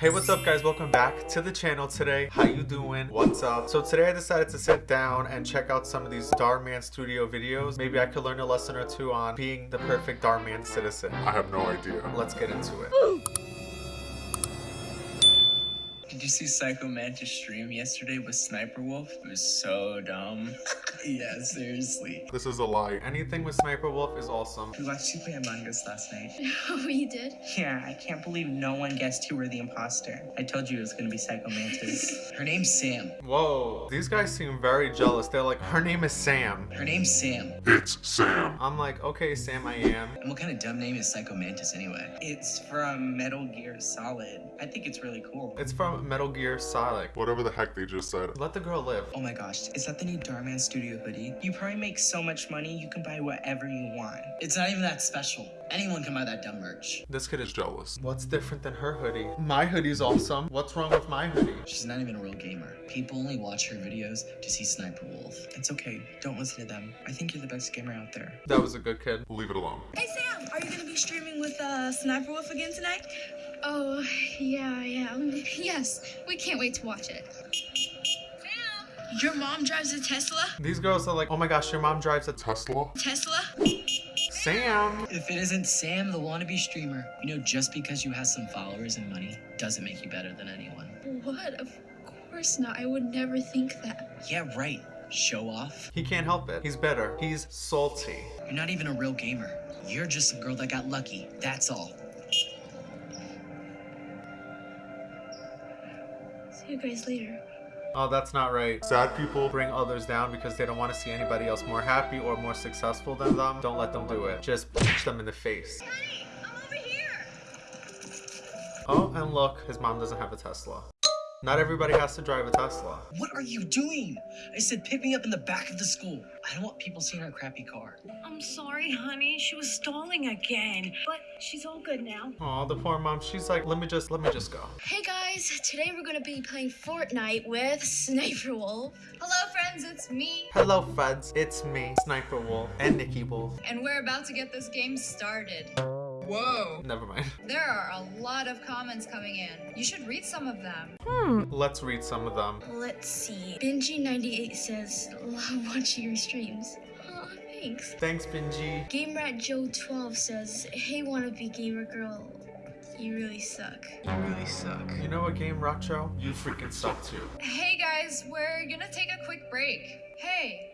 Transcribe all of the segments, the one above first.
Hey, what's up guys? Welcome back to the channel today. How you doing? What's up? So today I decided to sit down and check out some of these Dhar Mann Studio videos. Maybe I could learn a lesson or two on being the perfect Dhar Mann citizen. I have no idea. Let's get into it. Did you see Psycho Mantis stream yesterday with Sniper Wolf? It was so dumb. yeah, seriously. This is a lie. Anything with Sniper Wolf is awesome. We watched you play Among Us last night. Oh, you did? Yeah, I can't believe no one guessed you were the imposter. I told you it was gonna be Psycho Mantis. Her name's Sam. Whoa, these guys seem very jealous. They're like, her name is Sam. Her name's Sam. It's Sam. I'm like, okay, Sam, I am. And what kind of dumb name is Psycho Mantis anyway? It's from Metal Gear Solid. I think it's really cool. It's from Metal Gear Solid. Whatever the heck they just said. Let the girl live. Oh my gosh, is that the new Dhar Mann Studio hoodie? You probably make so much money you can buy whatever you want. It's not even that special. Anyone can buy that dumb merch. This kid is Is jealous. What's different than her hoodie? My hoodie's awesome. What's wrong with my hoodie? She's not even a real gamer. People only watch her videos to see Sniper Wolf. It's okay, don't listen to them. I think you're the best gamer out there. That was a good kid. Leave it alone. Hey Sam, are you gonna be streaming with uh, Sniper Wolf again tonight? Oh, yeah, I am. Yes, we can't wait to watch it. Your mom drives a Tesla? These girls are like, oh my gosh, your mom drives a Tesla? Tesla? Sam. If it isn't Sam, the wannabe streamer, you know, just because you have some followers and money doesn't make you better than anyone. What? Of course not. I would never think that. Yeah, right. Show off. He can't help it. He's better. He's salty. You're not even a real gamer. You're just a girl that got lucky. That's all. See you guys later. Oh, that's not right. Sad people. Bring others down because they don't want to see anybody else more happy or more successful than them. Don't let them do it. Just punch them in the face. I'm over here. Oh, and look, his mom doesn't have a Tesla. Not everybody has to drive a Tesla. What are you doing? I said pick me up in the back of the school. I don't want people seeing our crappy car. I'm sorry, honey. She was stalling again. But she's all good now. Oh, the poor mom. She's like, let me just, let me just go. Hey guys, today we're gonna be playing Fortnite with Sniper Wolf. Hello, friends, it's me, Hello, friends. It's me, Sniper Wolf, and Nikki Wolf. and we're about to get this game started. Whoa. Never mind. There are a lot of comments coming in. You should read some of them. Hmm. Let's read some of them. Let's see. Benji98 says, love watching your streams. Aw, thanks. Thanks, Benji. Game Rat Joe 12 says, Hey wannabe gamer girl, you really suck. You really suck. You know what game, Racho? You freaking suck too. Hey guys, we're gonna take a quick break. Hey,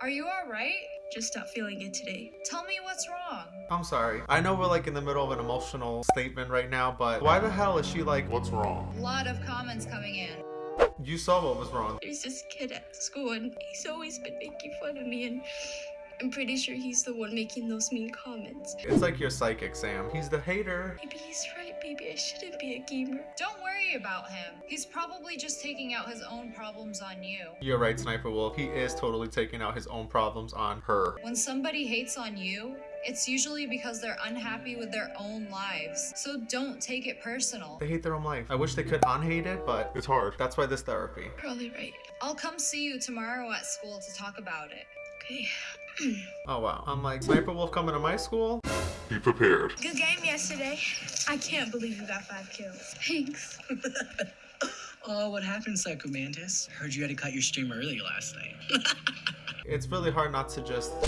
are you alright? Just not feeling it today. Tell me what's wrong. I'm sorry. I know we're like in the middle of an emotional statement right now, but why the hell is she like, What's wrong? A lot of comments coming in. you saw what was wrong? There's this kid at school and he's always been making fun of me and I'm pretty sure he's the one making those mean comments. It's like you're psychic, Sam. He's the hater. Maybe he's right, maybe I shouldn't be a gamer. Don't worry about him. He's probably just taking out his own problems on you. You're right, Sniper Wolf. He is totally taking out his own problems on her. When somebody hates on you, it's usually because they're unhappy with their own lives. So don't take it personal. They hate their own life. I wish they could unhate it, but It's hard. that's why this therapy. Probably right. I'll come see you tomorrow at school to talk about it. Okay. Oh wow. I'm like, Sniper Wolf coming to my school? Be prepared. Good game yesterday. I can't believe you got five kills. Thanks. Oh, what happened, Psycho Mantis? Heard you had to cut your stream early last night. It's really hard not to just.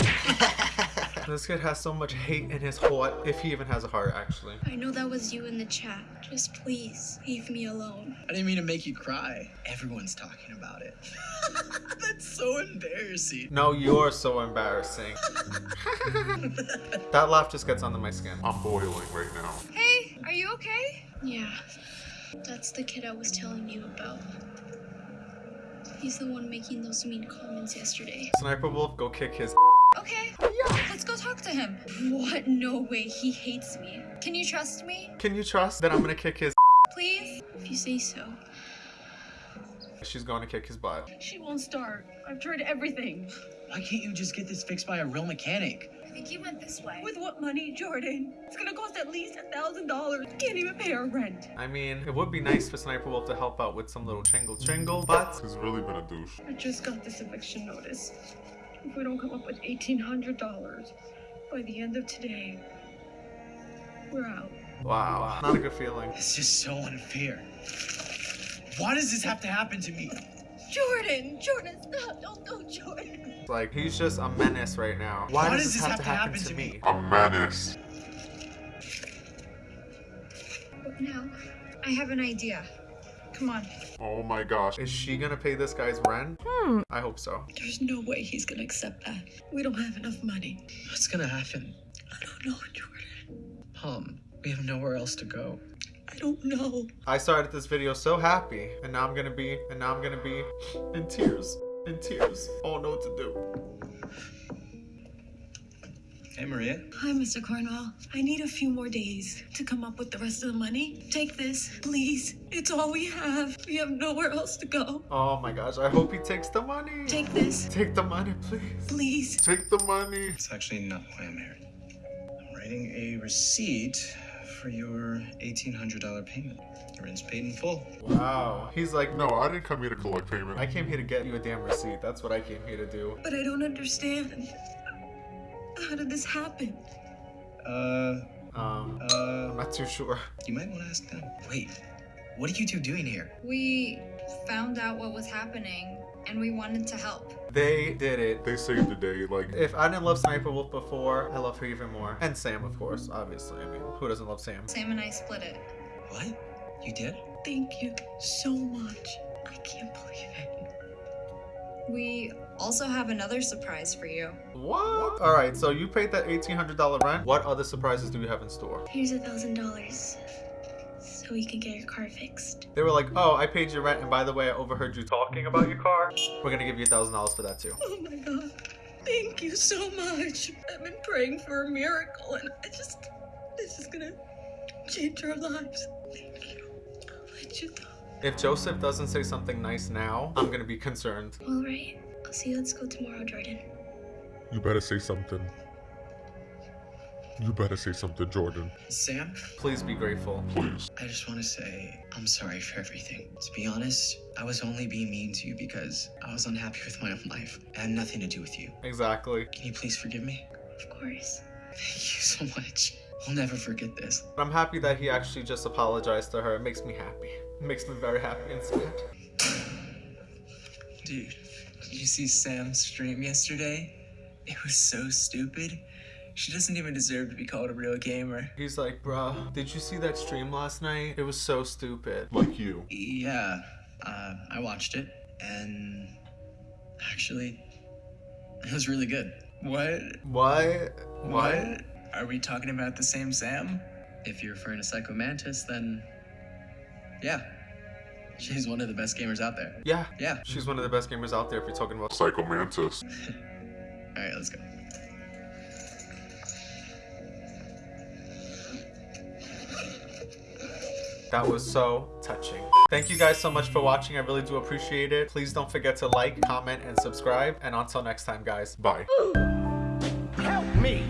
this kid has so much hate in his heart, if he even has a heart, actually. I know that was you in the chat. Just please leave me alone. I didn't mean to make you cry. Everyone's talking about it. That's so embarrassing. No, you're so embarrassing. that laugh just gets under my skin. I'm boiling right now. Hey, are you okay? Yeah. That's the kid I was telling you about. He's the one making those mean comments yesterday. Sniper Wolf, go kick his. Okay, let's go talk to him. What? No way. He hates me. Can you trust me? Can you trust that I'm gonna kick his? Please? If you say so. She's going to kick his butt. She won't start. I've tried everything. Why can't you just get this fixed by a real mechanic? I think he went this way. With what money, Jordan? It's gonna cost at least a thousand dollars. Can't even pay our rent. I mean, it would be nice for Sniper Wolf to help out with some little chingle chingle, but He's really been a douche. I just got this eviction notice. If we don't come up with eighteen hundred dollars by the end of today, we're out. wow, not a good feeling. It's just so unfair. Why does this have to happen to me? Jordan, Jordan, stop. Don't go, Jordan. Like he's just a menace right now. Why, Why does, this have, to happen, to me? A menace. What now? I have an idea. Come on. Oh my gosh. Is she gonna pay this guy's rent? Hmm. I hope so. There's no way he's gonna accept that. We don't have enough money. What's gonna happen? I don't know, Jordan. Mom, we have nowhere else to go. I don't know. I started this video so happy, and now I'm gonna be, and now I'm gonna be in tears, in tears. I don't know what to do. Hey, Maria. Hi, Mr. Cornwall. I need a few more days to come up with the rest of the money. Take this, please. It's all we have. We have nowhere else to go. Oh my gosh, I hope he takes the money. Take this, Take the money, please. please. Take the money. It's actually not why I'm here. I'm writing a receipt for your $1,800 payment. Your rent's paid in full. Wow. He's like, No, I didn't come here to collect payment. I came here to get you a damn receipt. That's what I came here to do. But I don't understand. How did this happen? Uh, Um, uh, I'm not too sure. you might want to ask them. Wait, what are you two doing here? We found out what was happening and we wanted to help. They did it. They saved the day. Like, If I didn't love Sniper Wolf before, I love her even more. And Sam, of course, obviously. I mean, who doesn't love Sam? Sam and I split it. What? You did? Thank you so much. I can't believe it. We also have another surprise for you. What? All right, so you paid that $1,800 rent. What other surprises do we have in store? Here's a thousand dollars so we can get your car fixed. They were like, oh, I paid your rent, and by the way, I overheard you talking about your car. We're gonna give you a $1,000 for that too. Oh my god. Thank you so much. I've been praying for a miracle and I just this is gonna change our lives. Thank you. I'll let you go. If Joseph doesn't say something nice now, I'm gonna be concerned. All right. I'll see you at school tomorrow, Jordan. you better say something. You better say something, Jordan. Sam? Please be grateful. Please. I just want to say I'm sorry for everything. To be honest, I was only being mean to you because I was unhappy with my own life. It had nothing to do with you. Exactly. Can you please forgive me? Of course. Thank you so much. I'll never forget this. I'm happy that he actually just apologized to her. It makes me happy. It makes me very happy and sad. Dude, did you see Sam's stream yesterday? It was so stupid. She doesn't even deserve to be called a real gamer. He's like, bruh, did you see that stream last night? It was so stupid. Like you. Yeah, uh, I watched it, and actually, it was really good. What? What? What? Are we talking about the same Sam? If you're referring to Psycho Mantis, then yeah, she's one of the best gamers out there. Yeah. Yeah. She's one of the best gamers out there if you're talking about Psycho Mantis. All right, let's go. That was so touching. Thank you guys so much for watching. I really do appreciate it. Please don't forget to like, comment, and subscribe. And until next time, guys. Bye. Help me!